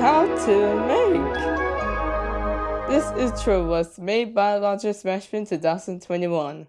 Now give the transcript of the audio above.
How to make. This intro was made by Launcher Smashman 2021.